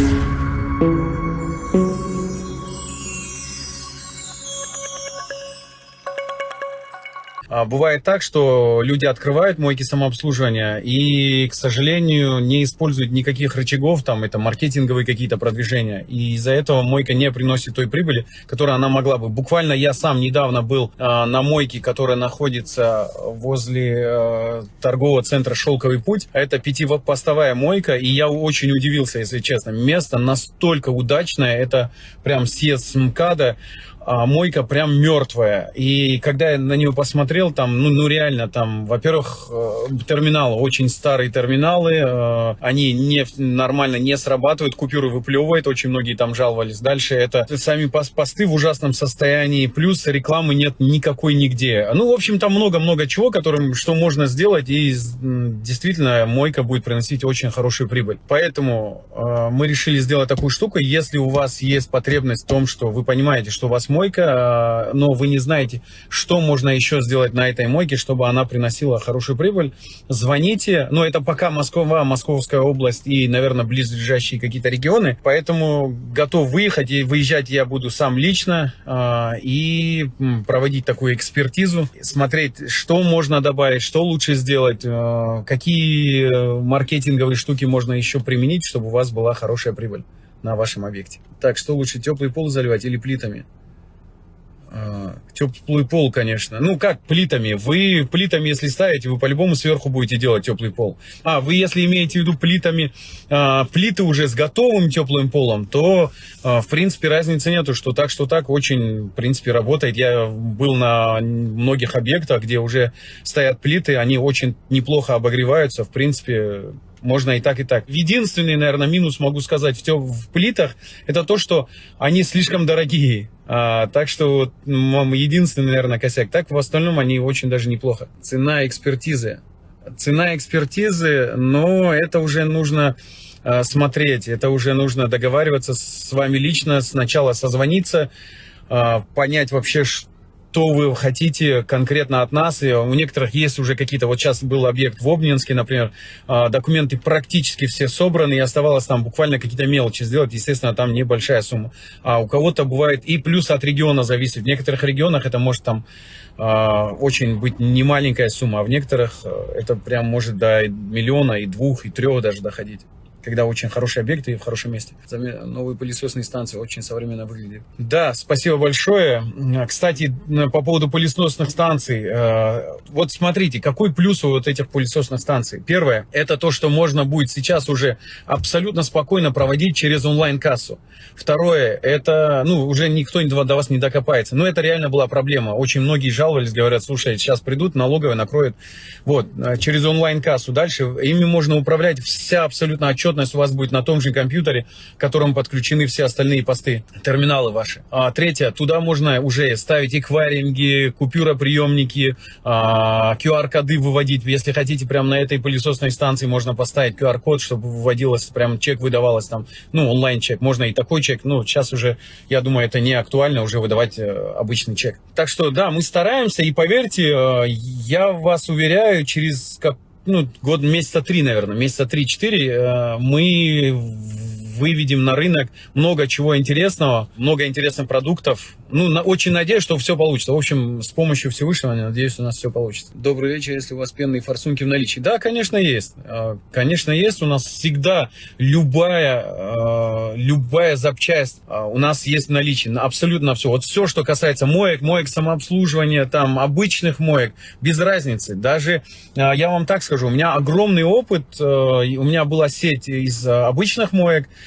А, бывает так, что люди открывают мойки самообслуживания и, к сожалению, не используют никаких рычагов, там это маркетинговые какие-то продвижения. И из-за этого мойка не приносит той прибыли, которую она могла бы. Буквально я сам недавно был э, на мойке, которая находится возле э, торгового центра «Шелковый путь». Это пятипостовая мойка, и я очень удивился, если честно. Место настолько удачное, это прям съезд с МКАДа а, мойка прям мертвая. И когда я на нее посмотрел, там, ну, ну реально, там, во-первых, э, терминалы, очень старые терминалы, э, они не, нормально не срабатывают, купюры выплевывает, очень многие там жаловались. Дальше это сами посты в ужасном состоянии, плюс рекламы нет никакой нигде. Ну, в общем, там много-много чего, которым, что можно сделать, и действительно мойка будет приносить очень хорошую прибыль. Поэтому э, мы решили сделать такую штуку, если у вас есть потребность в том, что вы понимаете, что у вас мойка, а, но вы не знаете, что можно еще сделать на этой мойке, чтобы она приносила хорошую прибыль, звоните. Но это пока Москва, Московская область и, наверное, близлежащие какие-то регионы. Поэтому готов выехать. И выезжать я буду сам лично а, и проводить такую экспертизу, смотреть, что можно добавить, что лучше сделать, а, какие маркетинговые штуки можно еще применить, чтобы у вас была хорошая прибыль на вашем объекте. Так, что лучше, теплый пол заливать или плитами? А, теплый пол, конечно. Ну, как плитами. Вы плитами, если ставите, вы по-любому сверху будете делать теплый пол. А, вы если имеете в виду плитами, а, плиты уже с готовым теплым полом, то, а, в принципе, разницы нету, что так, что так, очень, в принципе, работает. Я был на многих объектах, где уже стоят плиты, они очень неплохо обогреваются, в принципе, можно и так, и так. Единственный, наверное, минус могу сказать в, в плитах, это то, что они слишком дорогие. А, так что единственный, наверное, косяк. Так, в остальном они очень даже неплохо. Цена экспертизы. Цена экспертизы, но это уже нужно а, смотреть, это уже нужно договариваться с вами лично, сначала созвониться, а, понять вообще, что что вы хотите конкретно от нас. И у некоторых есть уже какие-то, вот сейчас был объект в Обнинске, например, а, документы практически все собраны, и оставалось там буквально какие-то мелочи сделать, естественно, там небольшая сумма. А у кого-то бывает и плюс от региона зависит. В некоторых регионах это может там а, очень быть немаленькая сумма, а в некоторых э, это прям может до миллиона и двух, и трех даже доходить когда очень хороший объект и в хорошем месте. Новые пылесосные станции очень современно выглядят. Да, спасибо большое. Кстати, по поводу пылесосных станций. Э, вот смотрите, какой плюс у вот этих пылесосных станций. Первое, это то, что можно будет сейчас уже абсолютно спокойно проводить через онлайн-кассу. Второе, это, ну, уже никто до вас не докопается. Но это реально была проблема. Очень многие жаловались, говорят, слушай, сейчас придут, налоговые накроют. Вот, э, через онлайн-кассу. Дальше ими можно управлять вся абсолютно отчетность отчетность у вас будет на том же компьютере, к которому подключены все остальные посты, терминалы ваши. А, третье, туда можно уже ставить эквайринги, купюроприемники, а, QR-коды выводить. Если хотите, прямо на этой пылесосной станции можно поставить QR-код, чтобы выводилось, прям чек выдавалось там, ну, онлайн-чек. Можно и такой чек, ну, сейчас уже, я думаю, это не актуально уже выдавать э, обычный чек. Так что, да, мы стараемся, и поверьте, э, я вас уверяю, через как ну, год, месяца три, наверное, месяца три-четыре э, мы выведем на рынок много чего интересного, много интересных продуктов. Ну, на, очень надеюсь, что все получится. В общем, с помощью Всевышнего, надеюсь, у нас все получится. Добрый вечер, если у вас пенные форсунки в наличии. Да, конечно, есть. А, конечно, есть. У нас всегда любая, а, любая запчасть а, у нас есть в наличии. Абсолютно все. Вот все, что касается моек, моек самообслуживания, там, обычных моек, без разницы. Даже, я вам так скажу, у меня огромный опыт. У меня была сеть из обычных моек,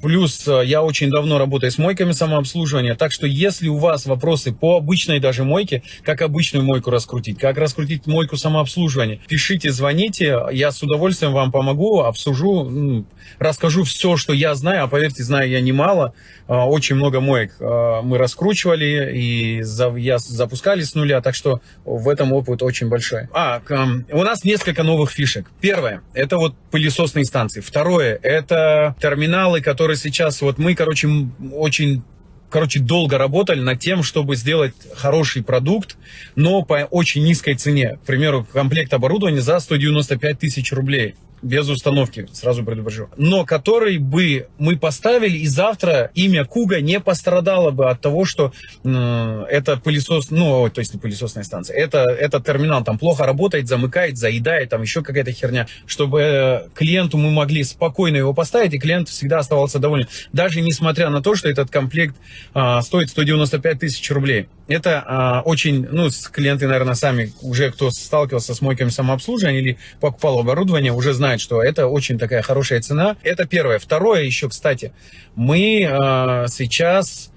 плюс э, я очень давно работаю с мойками самообслуживания, так что если у вас вопросы по обычной даже мойке, как обычную мойку раскрутить, как раскрутить мойку самообслуживания, пишите, звоните, я с удовольствием вам помогу, обсужу, расскажу все, что я знаю, а поверьте, знаю я немало, а, очень много моек а, мы раскручивали и я запускали с нуля, так что в этом опыт очень большой. А, у нас несколько новых фишек. Первое, это вот пылесосные станции. Второе, это терминалы, которые сейчас, вот мы, короче, очень короче, долго работали над тем, чтобы сделать хороший продукт, но по очень низкой цене. К примеру, комплект оборудования за 195 тысяч рублей. Без установки, сразу предупрежу. Но который бы мы поставили, и завтра имя Куга не пострадало бы от того, что э, это пылесос, ну, то есть не пылесосная станция, это, этот терминал там плохо работает, замыкает, заедает, там еще какая-то херня, чтобы э, клиенту мы могли спокойно его поставить, и клиент всегда оставался доволен. Даже несмотря на то, что этот комплект э, стоит 195 тысяч рублей. Это э, очень, ну, клиенты, наверное, сами уже, кто сталкивался с мойками самообслуживания или покупал оборудование, уже знают, что это очень такая хорошая цена. Это первое. Второе еще, кстати, мы э, сейчас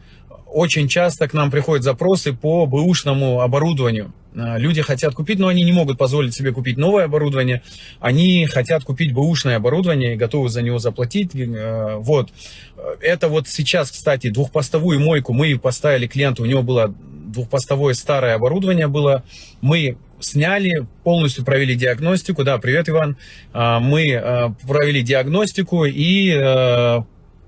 очень часто к нам приходят запросы по бэушному оборудованию. Э, люди хотят купить, но они не могут позволить себе купить новое оборудование. Они хотят купить бэушное оборудование и готовы за него заплатить. Э, вот. Это вот сейчас, кстати, двухпостовую мойку мы поставили клиенту. У него было двухпостовое старое оборудование было. Мы сняли, полностью провели диагностику. Да, привет, Иван. А, мы э, провели диагностику и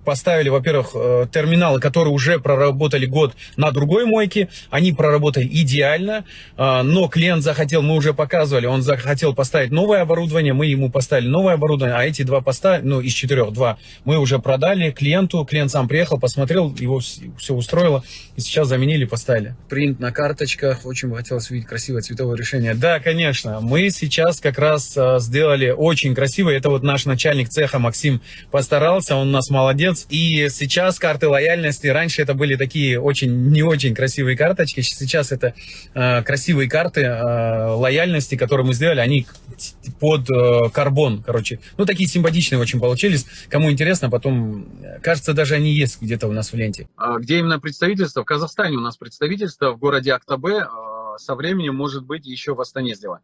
поставили, во-первых, э, терминалы, которые уже проработали год на другой мойке, они проработали идеально, э, но клиент захотел, мы уже показывали, он захотел поставить новое оборудование, мы ему поставили новое оборудование, а эти два поста, ну, из четырех два, мы уже продали клиенту, клиент сам приехал, посмотрел, его все устроило, и сейчас заменили, поставили. Принт на карточках, очень бы хотелось видеть красивое цветовое решение. Да, конечно, мы сейчас как раз э, сделали очень красиво, это вот наш начальник цеха Максим постарался, он у нас молодец, молодец. И сейчас карты лояльности, раньше это были такие очень, не очень красивые карточки, сейчас это э, красивые карты э, лояльности, которые мы сделали, они под э, карбон, короче. Ну, такие симпатичные очень получились. Кому интересно, потом, кажется, даже они есть где-то у нас в ленте. А где именно представительство? В Казахстане у нас представительство, в городе Актабе. Э, со временем, может быть, еще в Астане сделаем.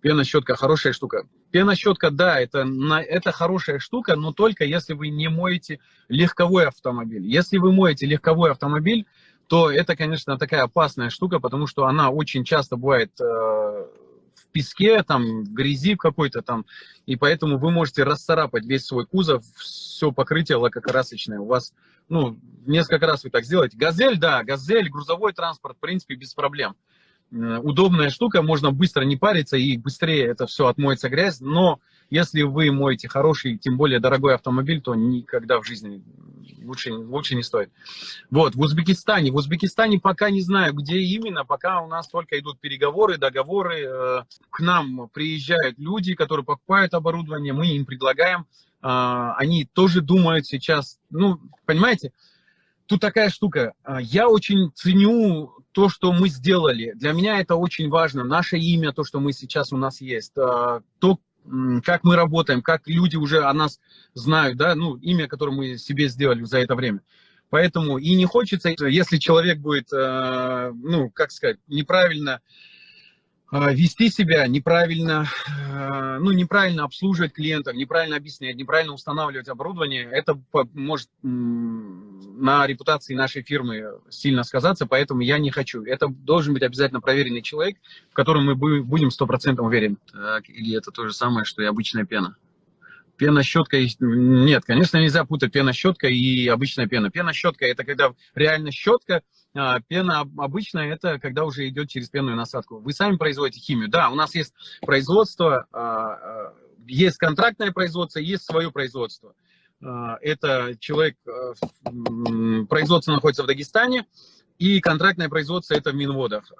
Пенощетка хорошая штука. Пенощетка, да, это, это хорошая штука, но только если вы не моете легковой автомобиль. Если вы моете легковой автомобиль, то это, конечно, такая опасная штука, потому что она очень часто бывает э, в песке, там, в грязи какой-то там, и поэтому вы можете расцарапать весь свой кузов, все покрытие лакокрасочное. У вас, ну, несколько раз вы так сделаете. Газель, да, газель, грузовой транспорт, в принципе, без проблем. Э, удобная штука, можно быстро не париться и быстрее это все отмоется грязь, но если вы моете хороший, тем более дорогой автомобиль, то никогда в жизни лучше, лучше не стоит. Вот, в Узбекистане, в Узбекистане пока не знаю, где именно, пока у нас только идут переговоры, договоры, э, к нам приезжают люди, которые покупают оборудование, мы им предлагаем, э, они тоже думают сейчас, ну, понимаете, тут такая штука, я очень ценю то, что мы сделали, для меня это очень важно. Наше имя, то, что мы сейчас у нас есть, а, то, как мы работаем, как люди уже о нас знают, да, ну, имя, которое мы себе сделали за это время. Поэтому и не хочется, если человек будет, а, ну, как сказать, неправильно вести себя неправильно, а, ну, неправильно обслуживать клиентов, неправильно объяснять, неправильно устанавливать оборудование, это может на репутации нашей фирмы сильно сказаться, поэтому я не хочу. Это должен быть обязательно проверенный человек, в котором мы будем 100% уверены. Так, или это то же самое, что и обычная пена? Пена-щетка, нет, конечно, нельзя путать пена-щетка и обычная пена. Пена-щетка – это когда реально щетка, пена обычная – это когда уже идет через пенную насадку. Вы сами производите химию. Да, у нас есть производство, а, а, есть контрактное производство, есть свое производство. Это человек, производство находится в Дагестане, и контрактное производство – это в Минводах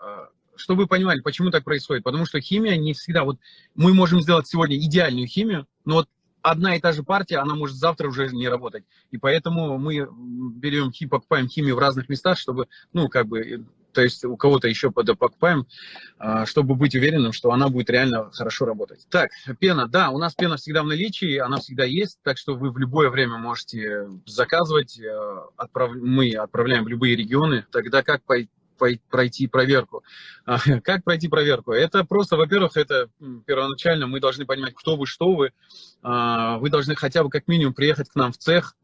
чтобы вы понимали, почему так происходит. Потому что химия не всегда... Вот мы можем сделать сегодня идеальную химию, но вот одна и та же партия, она может завтра уже не работать. И поэтому мы берем, покупаем химию в разных местах, чтобы, ну, как бы, то есть у кого-то еще покупаем, а, чтобы быть уверенным, что она будет реально хорошо работать. Так, пена. Да, у нас пена всегда в наличии, она всегда есть, так что вы в любое время можете заказывать. Э, отправ... Мы отправляем в любые регионы. Тогда как пройти проверку. А, как пройти проверку? Это просто, во-первых, это первоначально мы должны понимать, кто вы, что вы. А, вы должны хотя бы как минимум приехать к нам в цех,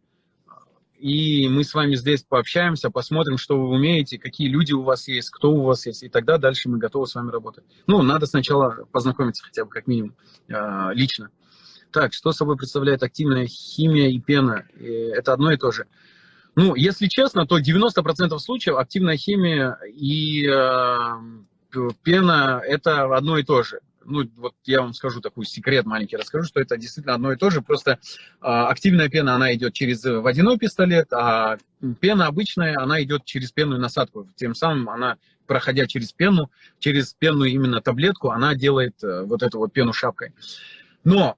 и мы с вами здесь пообщаемся, посмотрим, что вы умеете, какие люди у вас есть, кто у вас есть, и тогда дальше мы готовы с вами работать. Ну, надо сначала познакомиться хотя бы как минимум а, лично. Так, что собой представляет активная химия и пена? Это одно и то же. Ну, если честно, то 90% случаев активная химия и э, пена – это одно и то же. ну, вот я вам скажу такой секрет маленький, расскажу, что это действительно одно и то же, просто а, активная пена, она идет через водяной пистолет, а пена обычная, она идет через пенную насадку, тем самым она, проходя через пену, через пенную именно таблетку, она делает э, вот эту вот пену шапкой. Но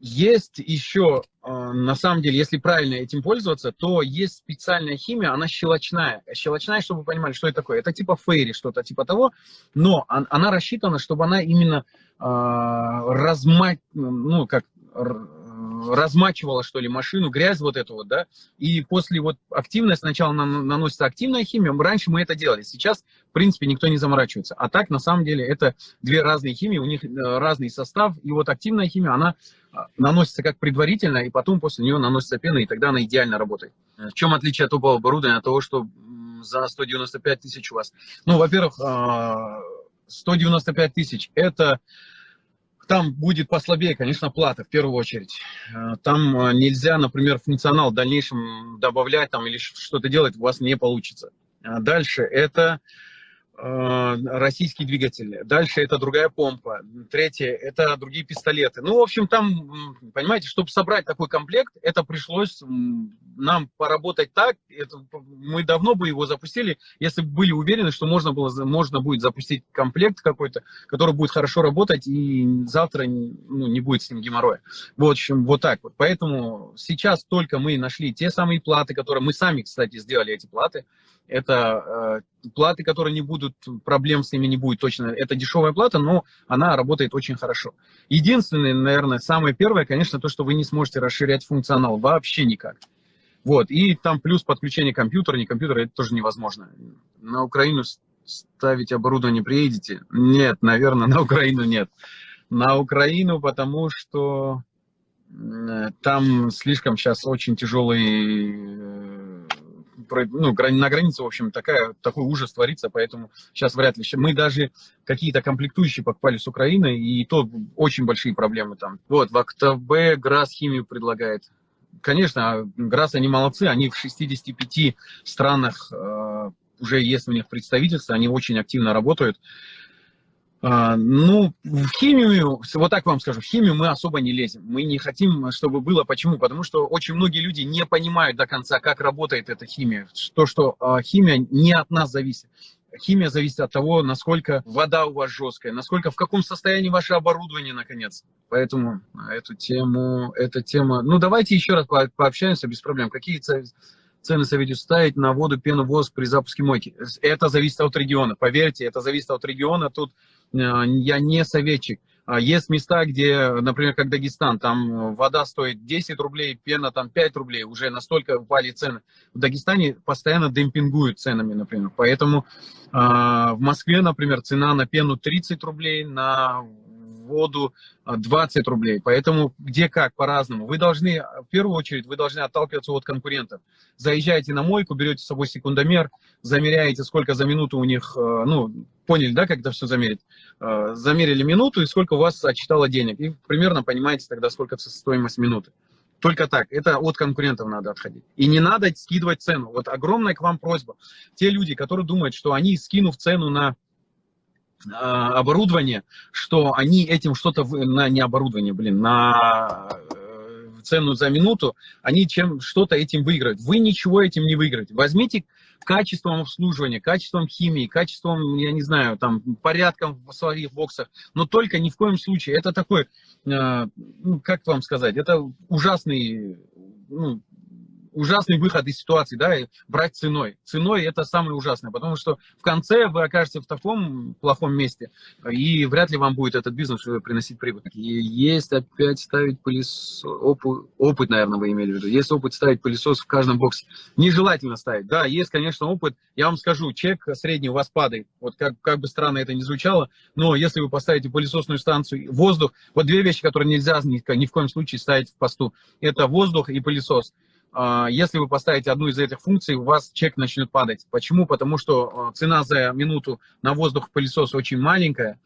есть еще, а, на самом деле, если правильно этим пользоваться, то есть специальная химия, она щелочная. Щелочная, чтобы вы понимали, что это такое. Это типа фейри, что-то типа того, но она рассчитана, чтобы она именно э, размать, ну, как размачивала, что ли, машину, грязь вот эту вот, да, и после вот активной, сначала наносится активная химия, раньше мы это делали, сейчас, в принципе, никто не заморачивается, а так, на самом деле, это две разные химии, у них э, разный состав, и вот активная химия, она а, наносится как предварительно, и потом после нее наносится пена, и тогда она идеально работает. В чем отличие от топового оборудования от того, что за 195 тысяч у вас? Ну, во-первых, 195 а, тысяч – это там будет послабее, конечно, плата в первую очередь. Э, там э, нельзя, например, функционал в дальнейшем добавлять там, или что-то делать у вас не получится. А дальше это Э, российский двигатель. Дальше это другая помпа. Третье это другие пистолеты. Ну, в общем, там, понимаете, чтобы собрать такой комплект, это пришлось нам поработать так. Это, мы давно бы его запустили, если бы были уверены, что можно, было, можно будет запустить комплект какой-то, который будет хорошо работать, и завтра ну, не будет с ним геморроя. В общем, вот так вот. Поэтому сейчас только мы нашли те самые платы, которые мы сами, кстати, сделали эти платы. Это э, платы, которые не будут, проблем с ними не будет точно. Это дешевая плата, но она работает очень хорошо. Единственное, наверное, самое первое, конечно, то, что вы не сможете расширять функционал вообще никак. Вот, и там плюс подключение компьютера, не компьютера, это тоже невозможно. На Украину ставить оборудование приедете? Нет, наверное, на Украину нет. На Украину, потому что э, там слишком сейчас очень тяжелый э, ну, на границе, в общем, такая, такой ужас творится, поэтому сейчас вряд ли. Мы даже какие-то комплектующие покупали с Украины, и то очень большие проблемы там. Вот, в АКТБ ГРАС химию предлагает. Конечно, ГРАС, они молодцы, они в 65 странах э, уже есть у них представительство, они очень активно работают. А, ну, в химию, вот так вам скажу, в химию мы особо не лезем. Мы не хотим, чтобы было. Почему? Потому что очень многие люди не понимают до конца, как работает эта химия. То, что а, химия не от нас зависит. Химия зависит от того, насколько вода у вас жесткая, насколько, в каком состоянии ваше оборудование, наконец. Поэтому эту тему, эта тема... Ну, давайте еще раз пообщаемся без проблем. Какие цены советую ставить на воду, пену, воск при запуске мойки? Это зависит от региона. Поверьте, это зависит от региона. Тут Э, я не советчик. А есть места, где, например, как Дагестан, там вода стоит 10 рублей, пена там 5 рублей, уже настолько упали цены. В Дагестане постоянно демпингуют ценами, например. Поэтому э, в Москве, например, цена на пену 30 рублей, на воду 20 а, рублей. Поэтому где как, по-разному. Вы должны, в первую очередь, вы должны отталкиваться от конкурентов. Заезжаете на мойку, берете с собой секундомер, замеряете, сколько за минуту у них, э, ну, поняли, да, как это все замерить? Э, замерили минуту и сколько у вас отчитало денег. И примерно понимаете тогда, сколько стоимость минуты. Только так. Это от конкурентов надо отходить. И не надо скидывать цену. Вот огромная к вам просьба. Те люди, которые думают, что они, скинув цену на оборудование, что они этим что-то, на не оборудование, блин, на э, цену за минуту, они чем что-то этим выиграют. Вы ничего этим не выиграете. Возьмите качеством обслуживания, качеством химии, качеством, я не знаю, там, порядком в своих боксах, но только ни в коем случае. Это такой, э, ну, как вам сказать, это ужасный, ну, ужасный выход из ситуации, да, и брать ценой. Ценой это самое ужасное, потому что в конце вы окажетесь в таком плохом месте, и вряд ли вам будет этот бизнес приносить прибыль. И есть опять ставить пылесос, опыт, опыт, наверное, вы имели в виду, есть опыт ставить пылесос в каждом боксе. Нежелательно ставить, да, есть, конечно, опыт, я вам скажу, чек средний у вас падает, вот как, как бы странно это ни звучало, но если вы поставите пылесосную станцию, воздух, вот две вещи, которые нельзя ни, ни в коем случае ставить в посту, это воздух и пылесос. А, если вы поставите одну из этих функций, у вас чек начнет падать. Почему? Потому что а, цена за минуту на воздух пылесос очень маленькая.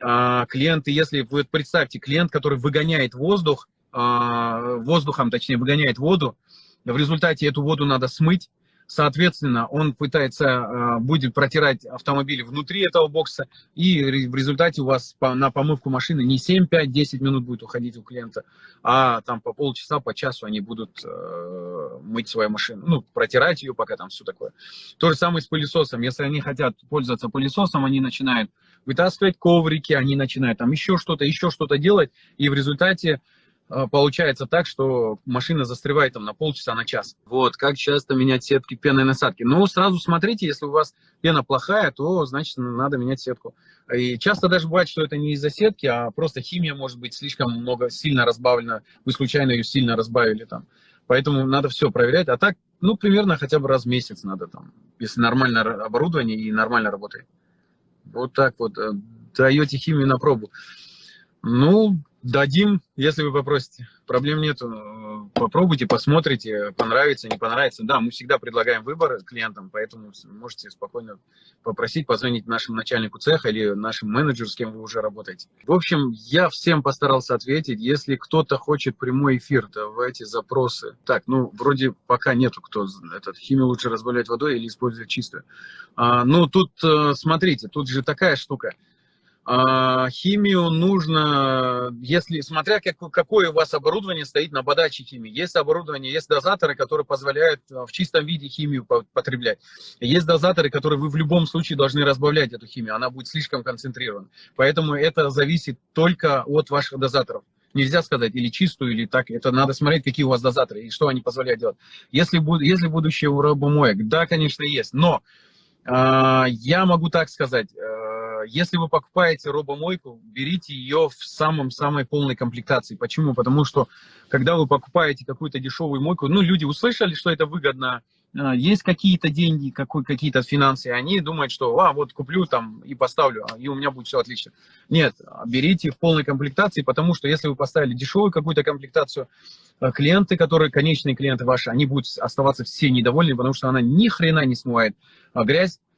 А, клиенты, если вы представьте, клиент, который выгоняет воздух, воздухом, точнее, выгоняет воду, в результате эту воду надо смыть, Соответственно, он пытается, э, будет протирать автомобиль внутри этого бокса, и в результате у вас на помывку машины не 7, 5, 10 минут будет уходить у клиента, а там по полчаса, по часу они будут э, мыть свою машину, ну, протирать ее, пока там все такое. То же самое с пылесосом. Если они хотят пользоваться пылесосом, они начинают вытаскивать коврики, они начинают там еще что-то, еще что-то делать, и в результате получается так, что машина застревает там на полчаса, на час. Вот, как часто менять сетки пеной насадки? Ну, сразу смотрите, если у вас пена плохая, то, значит, надо менять сетку. И часто даже бывает, что это не из-за сетки, а просто химия может быть слишком много, сильно разбавлена, вы случайно ее сильно разбавили там. Поэтому надо все проверять. А так, ну, примерно хотя бы раз в месяц надо там, если нормальное оборудование и нормально работает. Вот так вот. Э, даете химию на пробу. Ну, Дадим, если вы попросите. Проблем нет. Попробуйте, посмотрите, понравится, не понравится. Да, мы всегда предлагаем выбор клиентам, поэтому можете спокойно попросить, позвонить нашему начальнику цеха или нашим менеджеру, с кем вы уже работаете. В общем, я всем постарался ответить. Если кто-то хочет прямой эфир, давайте запросы. Так, ну, вроде пока нету, кто этот химию лучше разбавлять водой или использовать чистую. А, ну, тут, э, смотрите, тут же такая штука – химию нужно, если, смотря как, какое у вас оборудование стоит на подаче химии. Есть оборудование, есть дозаторы, которые позволяют а, в чистом виде химию потреблять. Есть дозаторы, которые вы в любом случае должны разбавлять эту химию, она будет слишком концентрирована. Поэтому это зависит только от ваших дозаторов. Нельзя сказать или чистую, или так. Это надо смотреть, какие у вас дозаторы и что они позволяют делать. Если, если будущее у робомоек, да, конечно, есть. Но э, я могу так сказать, э, если вы покупаете робомойку, берите ее в самом-самой полной комплектации. Почему? Потому что, когда вы покупаете какую-то дешевую мойку, ну, люди услышали, что это выгодно, а, есть какие-то деньги, какие-то финансы, они думают, что, а, вот куплю там и поставлю, и у меня будет все отлично. Нет, берите в полной комплектации, потому что если вы поставили дешевую какую-то комплектацию, а, клиенты, которые, конечные клиенты ваши, они будут оставаться все недовольны, потому что она ни хрена не смывает грязь, а,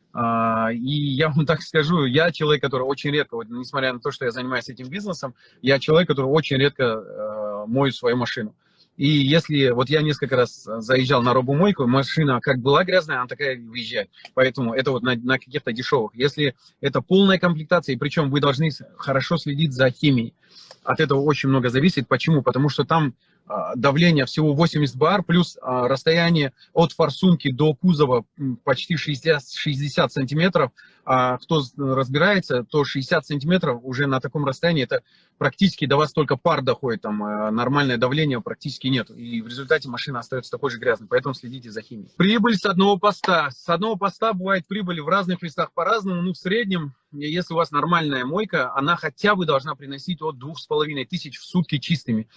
и я вам так скажу, я человек, который очень редко, вот, несмотря на то, что я занимаюсь этим бизнесом, я человек, который очень редко э, мою свою машину. И если, вот я несколько раз заезжал на робомойку, машина как была грязная, она такая выезжает. Поэтому это вот на, на каких-то дешевых. Если это полная комплектация, и причем вы должны хорошо следить за химией, от этого очень много зависит. Почему? Потому что там а, давление всего 80 бар, плюс а, расстояние от форсунки до кузова почти 60, 60 сантиметров. А кто разбирается, то 60 сантиметров уже на таком расстоянии, это практически до вас только пар доходит, там а, нормальное давление практически нет. И в результате машина остается такой же грязной, поэтому следите за химией. Прибыль с одного поста. С одного поста бывает прибыль в разных местах по-разному, ну в среднем, если у вас нормальная мойка, она хотя бы должна приносить от 2500 в сутки чистыми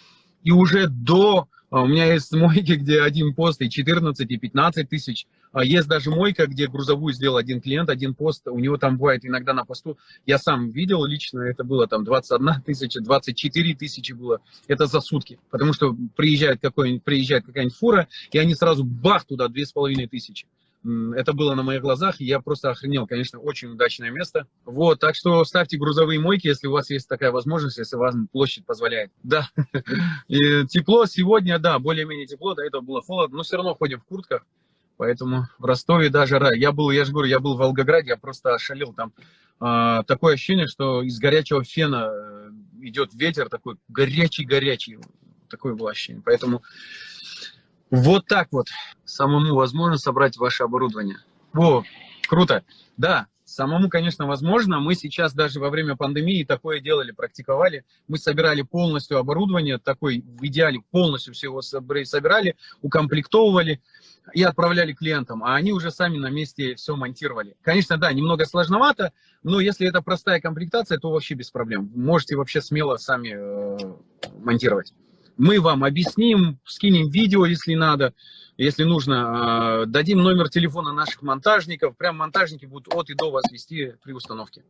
и уже до... А, у меня есть мойки, где один пост и 14, и 15 тысяч. А есть даже мойка, где грузовую сделал один клиент, один пост. У него там бывает иногда на посту. Я сам видел лично, это было там 21 тысяча, 24 тысячи было. Это за сутки. Потому что приезжает, какой приезжает какая-нибудь фура, и они сразу бах туда 2,5 тысячи. Это было на моих глазах, и я просто охренел. Конечно, очень удачное место. Вот, так что ставьте грузовые мойки, если у вас есть такая возможность, если у вас площадь позволяет. Да, и тепло сегодня, да, более-менее тепло, до этого было холодно, но все равно ходим в куртках. Поэтому в Ростове даже рай. Я был, я же говорю, я был в Волгограде, я просто ошалел там. А, такое ощущение, что из горячего фена э, идет ветер такой горячий-горячий. Такое было ощущение. Поэтому вот так вот самому возможно собрать ваше оборудование. О, круто. Да, самому, конечно, возможно. Мы сейчас даже во время пандемии такое делали, практиковали. Мы собирали полностью оборудование, такой в идеале полностью всего собирали, укомплектовывали и отправляли клиентам, а они уже сами на месте все монтировали. Конечно, да, немного сложновато, но если это простая комплектация, то вообще без проблем. Можете вообще смело сами э, монтировать. Мы вам объясним, скинем видео, если надо, если нужно. А, дадим номер телефона наших монтажников. Прям монтажники будут от и до вас вести при установке.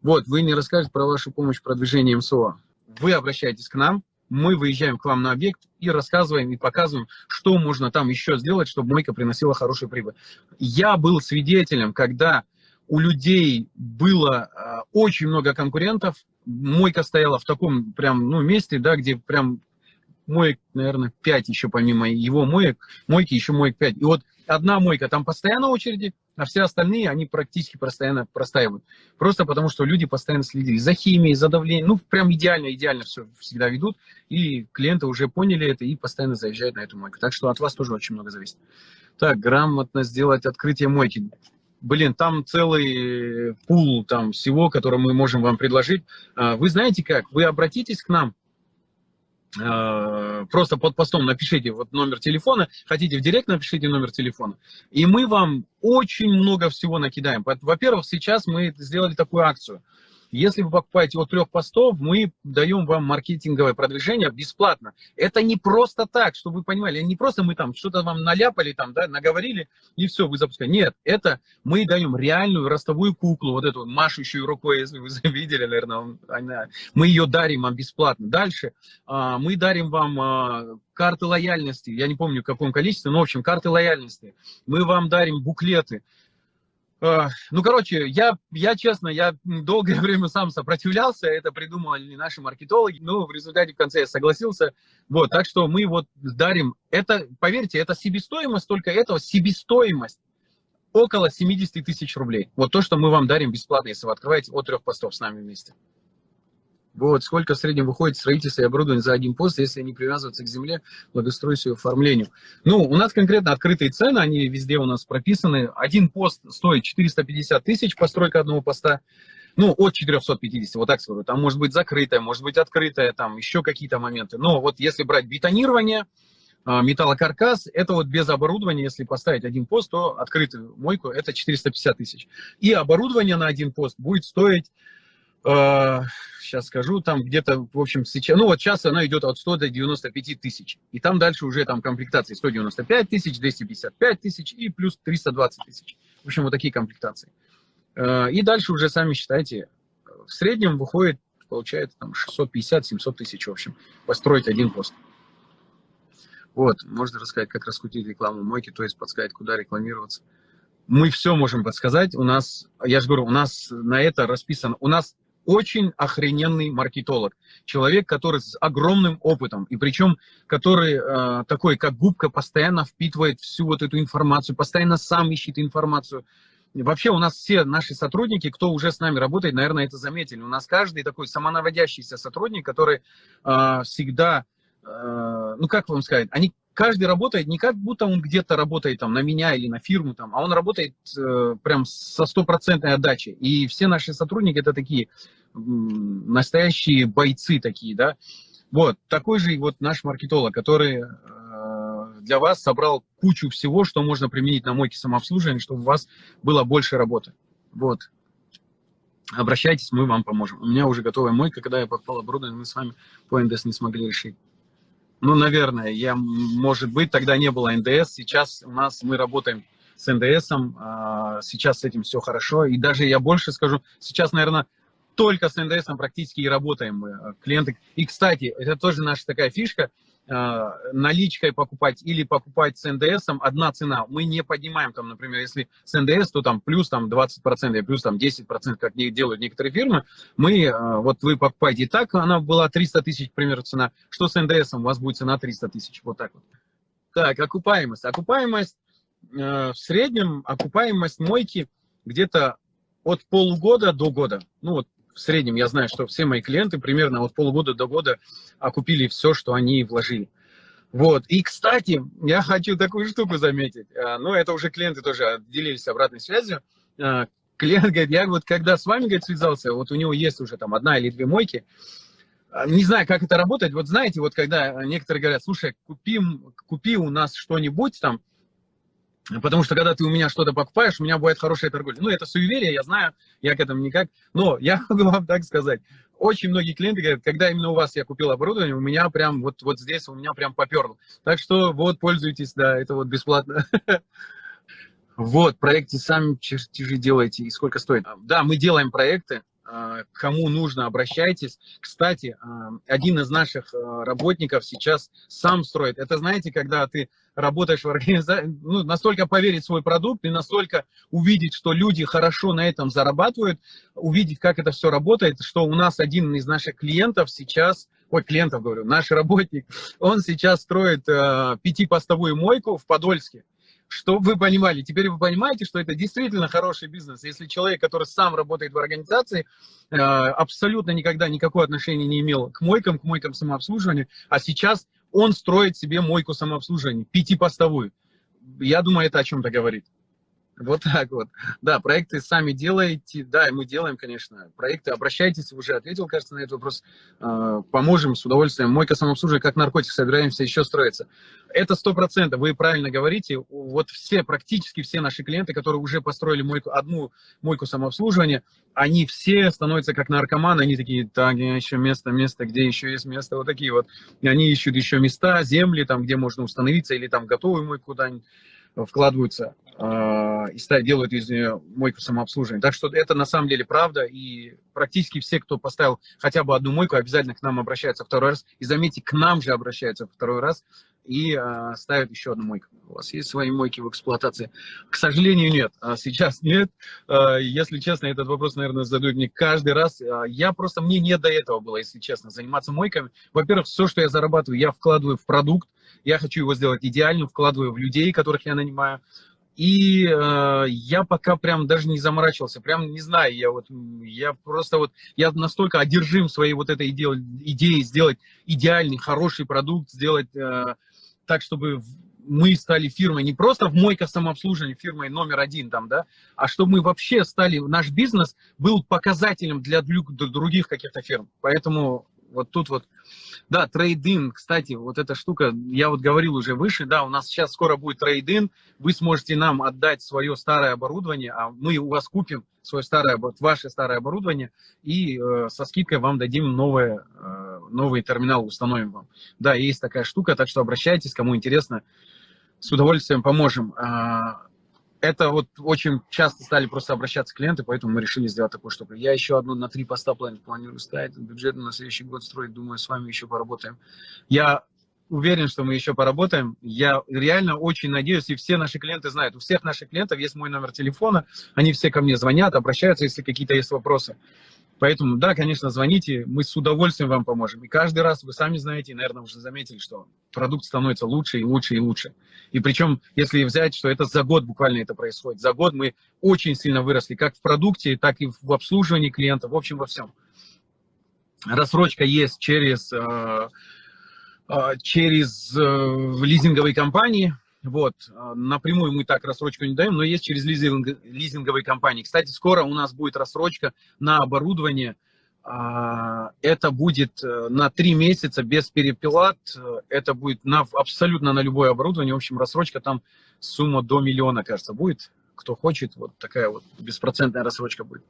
Вот, вы не расскажете про вашу помощь в продвижении МСО. Вы обращаетесь к нам, мы выезжаем к вам на объект и рассказываем и показываем, что можно там еще сделать, чтобы мойка приносила хорошую прибыль. Я был свидетелем, когда у людей было э, очень много конкурентов, мойка стояла в таком прям, ну, месте, да, где прям моек, наверное, 5 еще помимо его моек, мойки еще моек 5. И вот одна мойка, там постоянно очереди, а все остальные, они практически постоянно простаивают. Просто потому, что люди постоянно следили за химией, за давлением, ну, прям идеально, идеально все всегда ведут, и клиенты уже поняли это и постоянно заезжают на эту мойку. Так что от вас тоже очень много зависит. Так, грамотно сделать открытие мойки. Блин, там целый пул там всего, который мы можем вам предложить. А, вы знаете как? Вы обратитесь к нам, Э, просто под постом напишите вот номер телефона, хотите в директ напишите номер телефона, и мы вам очень много всего накидаем. Во-первых, сейчас мы сделали такую акцию – если вы покупаете от трех постов, мы даем вам маркетинговое продвижение бесплатно. Это не просто так, чтобы вы понимали, не просто мы там что-то вам наляпали, там, да, наговорили, и все, вы запускаете. Нет, это мы даем реальную ростовую куклу, вот эту машущую рукой, если вы видели, наверное, она, мы ее дарим вам бесплатно. Дальше а, мы дарим вам а, карты лояльности, я не помню в каком количестве, но в общем карты лояльности. Мы вам дарим буклеты, ну, короче, я, я честно, я долгое время сам сопротивлялся, это придумали наши маркетологи, но в результате в конце я согласился. Вот, так что мы вот дарим, это, поверьте, это себестоимость, только этого себестоимость около 70 тысяч рублей. Вот то, что мы вам дарим бесплатно, если вы открываете от трех постов с нами вместе. Вот, сколько в среднем выходит строительство и оборудование за один пост, если не привязываться к земле, благоустройству и оформлению. Ну, у нас конкретно открытые цены, они везде у нас прописаны. Один пост стоит 450 тысяч, постройка одного поста. Ну, от 450, вот так скажу. Там может быть закрытая, может быть открытая, там еще какие-то моменты. Но вот если брать бетонирование, а, металлокаркас, это вот без оборудования, если поставить один пост, то открытую мойку это 450 тысяч. И оборудование на один пост будет стоить сейчас скажу, там где-то, в общем, сейчас, ну вот сейчас она идет от 100 до 95 тысяч. И там дальше уже там комплектации 195 тысяч, 255 тысяч и плюс 320 тысяч. В общем, вот такие комплектации. Э, и дальше уже сами считайте, в среднем выходит, получается, там 650-700 тысяч, в общем, построить один пост. Вот, можно рассказать, как раскрутить рекламу мойки, то есть подсказать, куда рекламироваться. Мы все можем подсказать. У нас, я же говорю, у нас на это расписано. У нас очень охрененный маркетолог. Человек, который с огромным опытом, и причем который э, такой, как губка, постоянно впитывает всю вот эту информацию, постоянно сам ищет информацию. Вообще у нас все наши сотрудники, кто уже с нами работает, наверное, это заметили. У нас каждый такой самонаводящийся сотрудник, который э, всегда, э, ну как вам сказать, они каждый работает не как будто он где-то работает там на меня или на фирму, там, а он работает э, прям со стопроцентной отдачей. И все наши сотрудники это такие настоящие бойцы такие, да. Вот, такой же и вот наш маркетолог, который э, для вас собрал кучу всего, что можно применить на мойке самообслуживания, чтобы у вас было больше работы. Вот. Обращайтесь, мы вам поможем. У меня уже готовая мойка, когда я попал оборудование, мы с вами по НДС не смогли решить. Ну, наверное, я, может быть, тогда не было НДС. Сейчас у нас мы работаем с НДС, а, сейчас с этим все хорошо. И даже я больше скажу, сейчас, наверное, только с НДС практически и работаем мы, э, клиенты. И, кстати, это тоже наша такая фишка – а, наличкой покупать или покупать с НДС, одна цена. Мы не поднимаем, там, например, если с НДС, то там плюс там, 20% и плюс там, 10%, как делают некоторые фирмы. Мы, а, вот вы покупаете так, она была 300 тысяч, к примеру, цена. Что с НДС, у вас будет цена 300 тысяч. Вот так вот. Так, окупаемость. Окупаемость, э, в среднем окупаемость мойки где-то от полугода до года. Ну вот в среднем я знаю, что все мои клиенты примерно от полугода до года окупили все, что они вложили. Вот. И, кстати, я хочу такую штуку заметить. А, ну, это уже клиенты тоже делились обратной связью. А, клиент говорит, я вот когда с вами, говорит, связался, вот у него есть уже там одна или две мойки, а, не знаю, как это работает. Вот знаете, вот когда некоторые говорят, слушай, купи, купи у нас что-нибудь там, Потому что когда ты у меня что-то покупаешь, у меня бывает хорошая торговля. Ну, это суеверие, я знаю, я к этому никак. Но я могу вам так сказать. Очень многие клиенты говорят, когда именно у вас я купил оборудование, у меня прям вот, вот здесь у меня прям поперло. Так что вот, пользуйтесь, да, это вот бесплатно. Вот, проекты сами чертежи делаете и сколько стоит. Да, мы делаем проекты, кому нужно, обращайтесь. Кстати, а, один из наших а, работников сейчас сам строит. Это, знаете, когда ты работаешь в организации, ну, настолько поверить в свой продукт и настолько увидеть, что люди хорошо на этом зарабатывают, увидеть, как это все работает, что у нас один из наших клиентов сейчас ой, клиентов говорю, наш работник, он сейчас строит э, пятипостовую мойку в Подольске. Чтобы вы понимали, теперь вы понимаете, что это действительно хороший бизнес. Если человек, который сам работает в организации, э, абсолютно никогда никакого отношения не имел к мойкам, к мойкам самообслуживания, а сейчас он строит себе мойку самообслуживания, пятипостовую. Я думаю, это о чем-то говорит. Вот так вот. Да, проекты сами делаете. Да, мы делаем, конечно, проекты. Обращайтесь, уже ответил, кажется, на этот вопрос. А, поможем с удовольствием. Мойка самообслуживания, как наркотик, собираемся еще строиться. Это сто процентов, вы правильно говорите. Вот все, практически все наши клиенты, которые уже построили мойку, одну мойку самообслуживания, они все становятся как наркоманы. Они такие, так, еще место, место, где еще есть место. Вот такие вот. И они ищут еще места, земли, там, где можно установиться, или там готовую мойку куда-нибудь вкладываются э, и делают из нее мойку самообслуживания. Так что это на самом деле правда, и практически все, кто поставил хотя бы одну мойку, обязательно к нам обращаются второй раз. И заметьте, к нам же обращаются второй раз и э, ставят еще одну мойку. У вас есть свои мойки в эксплуатации? К сожалению, нет. А сейчас нет. Э, если честно, этот вопрос, наверное, задают мне каждый раз. Я просто, мне не до этого было, если честно, заниматься мойками. Во-первых, все, что я зарабатываю, я вкладываю в продукт, я хочу его сделать идеальным, вкладываю в людей, которых я нанимаю. И э, я пока прям даже не заморачивался, прям не знаю, я вот, я просто вот, я настолько одержим своей вот этой иде идеей сделать идеальный, хороший продукт, сделать так, чтобы мы стали фирмой не просто в мойка самообслуживания, фирмой номер один там, да, а чтобы мы вообще стали, наш бизнес был показателем для других каких-то фирм. Поэтому вот тут вот, да, трейдин, кстати, вот эта штука, я вот говорил уже выше, да, у нас сейчас скоро будет трейдин, вы сможете нам отдать свое старое оборудование, а мы у вас купим свое старое, ваше старое оборудование и э, со скидкой вам дадим новое, э, новый терминал, установим вам. Да, есть такая штука, так что обращайтесь, кому интересно, с удовольствием поможем. Это вот очень часто стали просто обращаться клиенты, поэтому мы решили сделать такую штуку. Я еще одну на три поста планирую ставить, бюджет на следующий год строить, думаю, с вами еще поработаем. Я уверен, что мы еще поработаем. Я реально очень надеюсь, и все наши клиенты знают, у всех наших клиентов есть мой номер телефона, они все ко мне звонят, обращаются, если какие-то есть вопросы. Поэтому, да, конечно, звоните, мы с удовольствием вам поможем. И каждый раз, вы сами знаете, наверное, уже заметили, что продукт становится лучше и лучше и лучше. И причем, если взять, что это за год буквально это происходит, за год мы очень сильно выросли, как в продукте, так и в обслуживании клиентов, в общем, во всем. Рассрочка есть через, э, э, через э, лизинговые компании, вот, напрямую мы так рассрочку не даем, но есть через лизинг, лизинговые компании. Кстати, скоро у нас будет рассрочка на оборудование. А, это будет э, на три месяца без переплат. Это будет на, абсолютно на любое оборудование. В общем, рассрочка там сумма до миллиона, кажется, будет. Кто хочет, вот такая вот беспроцентная рассрочка будет.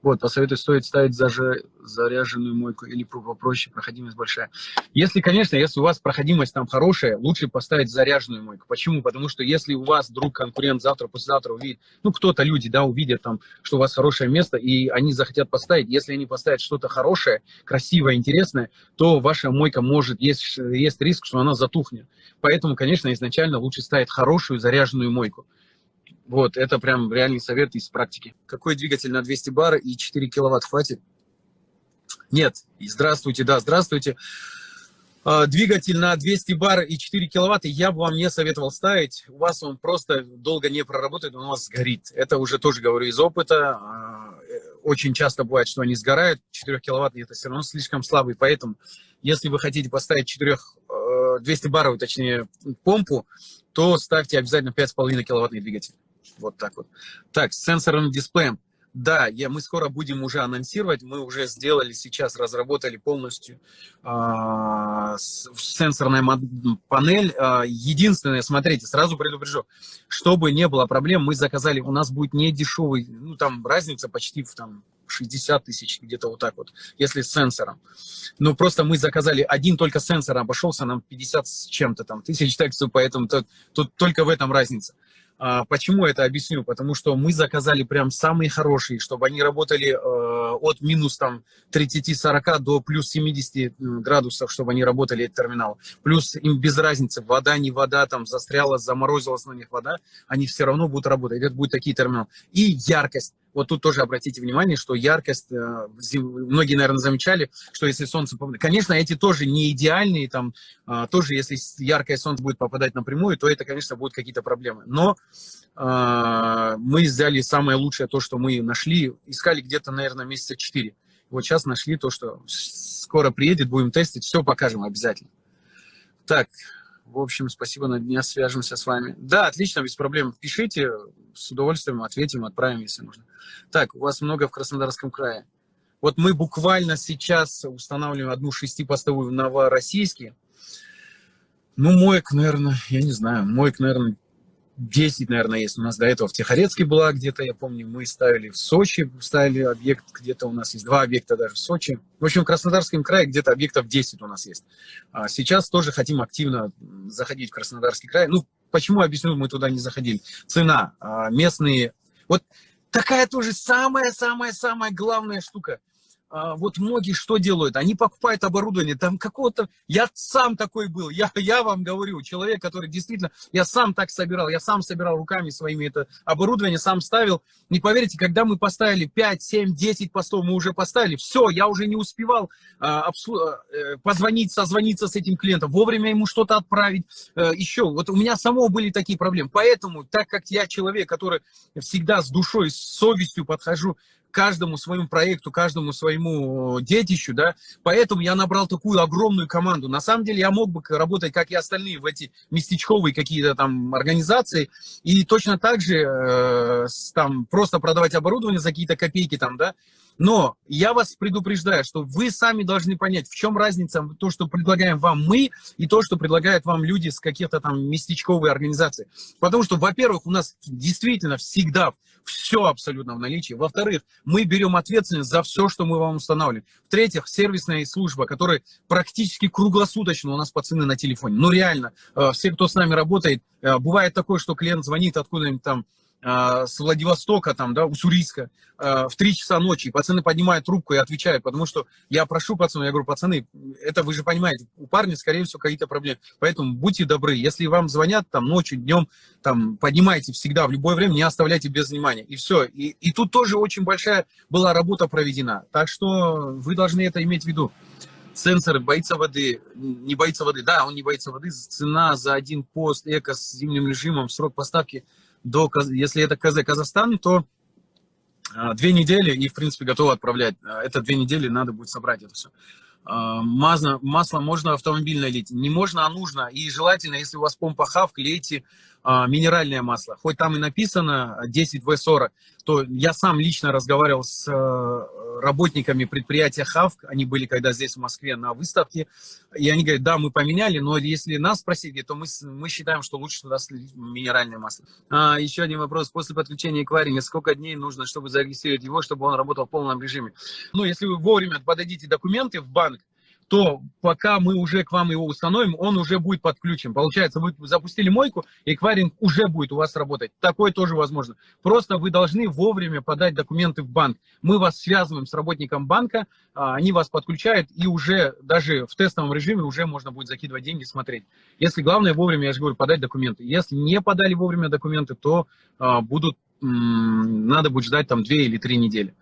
Вот, посоветую, стоит ставить заже, заряженную мойку или попроще, проходимость большая. Если, конечно, если у вас проходимость там хорошая, лучше поставить заряженную мойку. Почему? Потому что если у вас вдруг конкурент завтра, послезавтра увидит, ну, кто-то, люди, да, увидят там, что у вас хорошее место, и они захотят поставить. Если они поставят что-то хорошее, красивое, интересное, то ваша мойка может, есть, есть риск, что она затухнет. Поэтому, конечно, изначально лучше ставить хорошую заряженную мойку. Вот, это прям реальный совет из практики. Какой двигатель на 200 бар и 4 киловатт хватит? Нет. Здравствуйте, да, здравствуйте. А, двигатель на 200 бар и 4 киловатта я бы вам не советовал ставить. У вас он просто долго не проработает, он у вас сгорит. Это уже тоже говорю из опыта. А, очень часто бывает, что они сгорают. 4 киловатт это все равно слишком слабый. Поэтому, если вы хотите поставить 4, 200 баровую, точнее, помпу, то ставьте обязательно 5,5 киловаттный двигатель. Вот так вот. Так, с сенсорным дисплеем. Да, я, мы скоро будем уже анонсировать, мы уже сделали сейчас, разработали полностью э, сенсорная панель. Э, единственное, смотрите, сразу предупрежу, чтобы не было проблем, мы заказали, у нас будет не дешевый, ну там разница почти в там 60 тысяч, где-то вот так вот, если с сенсором. Но просто мы заказали один только сенсор, обошелся нам 50 с чем-то там тысяч, так что поэтому тут, тут только в этом разница. А, почему это объясню? Потому что мы заказали прям самые хорошие, чтобы они работали э, от минус там 30-40 до плюс 70 градусов, чтобы они работали, этот терминал. Плюс им без разницы, вода, не вода, там застряла, заморозилась на них вода, они все равно будут работать. Это будет такие терминалы. И яркость. Вот тут тоже обратите внимание, что яркость, э, многие, наверное, замечали, что если солнце... Конечно, эти тоже не идеальные, там, а, тоже если яркое солнце будет попадать напрямую, то это, конечно, будут какие-то проблемы. Но а, мы взяли самое лучшее, то, что мы нашли, искали где-то, наверное, месяца 4. Вот сейчас нашли то, что скоро приедет, будем тестить, все покажем обязательно. Так, в общем, спасибо, на дня свяжемся с вами. Да, отлично, без проблем. Пишите, с удовольствием ответим, отправим, если нужно. Так, у вас много в Краснодарском крае. Вот мы буквально сейчас устанавливаем одну шестипостовую в Новороссийске. Ну, моек, наверное, я не знаю, моек, наверное, 10, наверное, есть у нас до этого в Тихорецке была где-то, я помню, мы ставили в Сочи, ставили объект, где-то у нас есть два объекта даже в Сочи. В общем, в Краснодарском крае где-то объектов 10 у нас есть. А сейчас тоже хотим активно заходить в Краснодарский край. Ну, почему, объясню, мы туда не заходили. Цена, а, местные... Вот такая тоже самая-самая-самая главная штука – вот многие что делают? Они покупают оборудование, там какого-то... Я сам такой был, я, я вам говорю, человек, который действительно... Я сам так собирал, я сам собирал руками своими это оборудование, сам ставил. Не поверите, когда мы поставили 5, 7, 10 постов, мы уже поставили, все, я уже не успевал а, обслу... э, позвонить, созвониться с этим клиентом, вовремя ему что-то отправить. Э, еще, вот у меня самого были такие проблемы. Поэтому, так как я человек, который всегда с душой, с совестью подхожу каждому своему проекту, каждому своему детищу, да, поэтому я набрал такую огромную команду. На самом деле я мог бы работать, как и остальные, в эти местечковые какие-то там организации, и точно так же э, там просто продавать оборудование за какие-то копейки там, да, но я вас предупреждаю, что вы сами должны понять, в чем разница то, что предлагаем вам мы, и то, что предлагают вам люди с каких-то там местечковой организации. Потому что, во-первых, у нас действительно всегда все абсолютно в наличии. Во-вторых, мы берем ответственность за все, что мы вам устанавливаем. В-третьих, сервисная служба, которая практически круглосуточно у нас пацаны на телефоне. Ну реально, э, все, кто с нами работает, э, бывает такое, что клиент звонит откуда-нибудь там с Владивостока, там, да, Уссурийска, в 3 часа ночи, пацаны поднимают трубку и отвечают, потому что я прошу пацанов, я говорю, пацаны, это вы же понимаете, у парня, скорее всего, какие-то проблемы, поэтому будьте добры, если вам звонят там ночью, днем, там, поднимайте всегда, в любое время, не оставляйте без внимания, и все, и, и тут тоже очень большая была работа проведена, так что вы должны это иметь в виду. Сенсор боится воды, не боится воды, да, он не боится воды, цена за один пост эко с зимним режимом, срок поставки – до, если это КЗ Казахстан, то а, две недели и, в принципе, готовы отправлять. А, это две недели, надо будет собрать это все. А, масло, масло можно автомобильное лить, не можно, а нужно. И желательно, если у вас помпа хавк, лейте минеральное масло. Хоть там и написано 10В40, то я сам лично разговаривал с работниками предприятия ХАВК, они были когда здесь в Москве на выставке, и они говорят, да, мы поменяли, но если нас спросили, то мы, мы считаем, что лучше туда минеральное масло. А, еще один вопрос. После подключения эквайринга сколько дней нужно, чтобы зарегистрировать его, чтобы он работал в полном режиме? Ну, если вы вовремя подадите документы в банк, то пока мы уже к вам его установим, он уже будет подключен. Получается, вы запустили мойку, эквайринг уже будет у вас работать. Такое тоже возможно. Просто вы должны вовремя подать документы в банк. Мы вас связываем с работником банка, а, они вас подключают, и уже даже в тестовом режиме уже можно будет закидывать деньги, смотреть. Если главное вовремя, я же говорю, подать документы. Если не подали вовремя документы, то а, будут, надо будет ждать там 2 или 3 недели.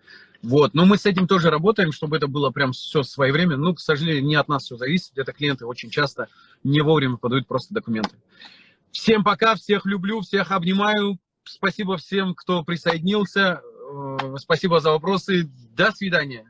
Вот, но мы с этим тоже работаем, чтобы это было прям все своевременно. Ну, к сожалению, не от нас все зависит. Это клиенты очень часто не вовремя подают просто документы. Всем пока, всех люблю, всех обнимаю. Спасибо всем, кто присоединился. Э, спасибо за вопросы. До свидания.